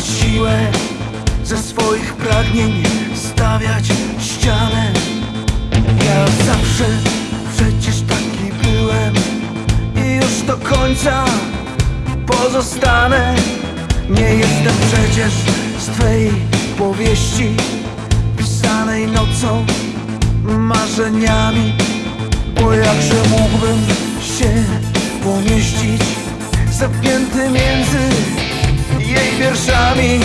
siłę ze swoich pragnień stawiać ścianę. Ja zawsze przecież taki byłem i już do końca pozostanę. Nie jestem przecież z twej powieści pisanej nocą marzeniami, bo jakże mógłbym się pomieścić zamknięty między jej wierszami.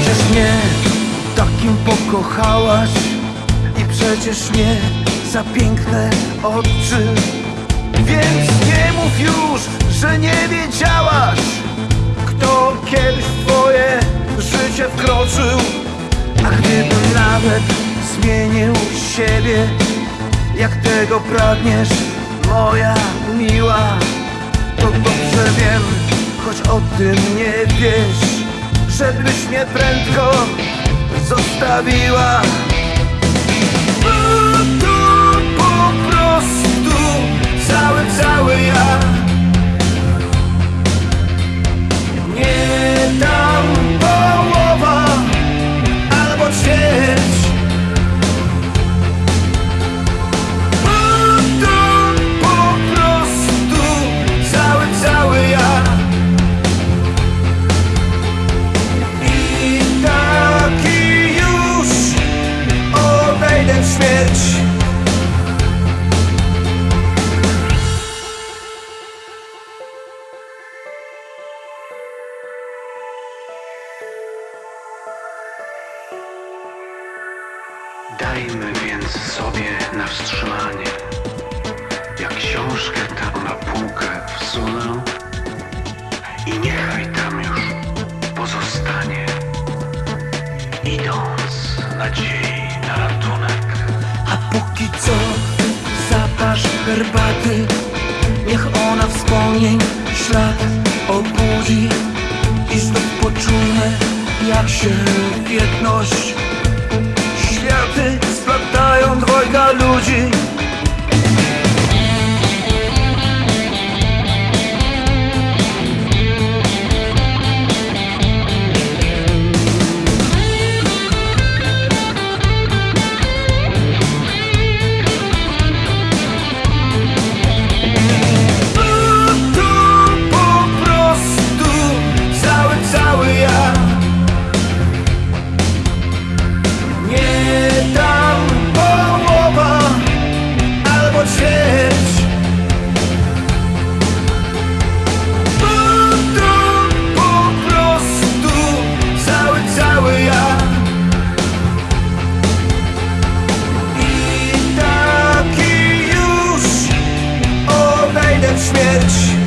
Przecież mnie takim pokochałaś I przecież nie za piękne oczy. Więc nie mów już, że nie wiedziałaś Kto kiedyś w twoje życie wkroczył. A gdybym nawet zmienił siebie Jak tego pragniesz, moja miła To dobrze wiem, choć o tym nie wiesz Żebyś mnie prędko zostawiła śmierć Dajmy więc sobie na wstrzymanie. Jak książkę tam na półkę wsunę i niechaj tam już pozostanie. Idąc nadziei na ratunek. Póki co zapasz herbaty. Niech ona wspomnień ślad obudzi I znów poczujmy jak się jedność śmierć.